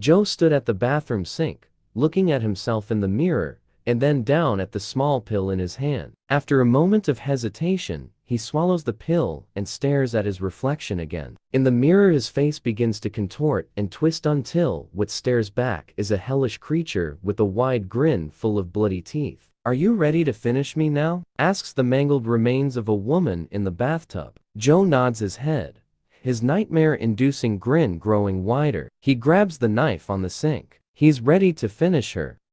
Joe stood at the bathroom sink, looking at himself in the mirror, and then down at the small pill in his hand. After a moment of hesitation, he swallows the pill and stares at his reflection again. In the mirror his face begins to contort and twist until what stares back is a hellish creature with a wide grin full of bloody teeth. Are you ready to finish me now? asks the mangled remains of a woman in the bathtub. Joe nods his head, his nightmare-inducing grin growing wider. He grabs the knife on the sink. He's ready to finish her,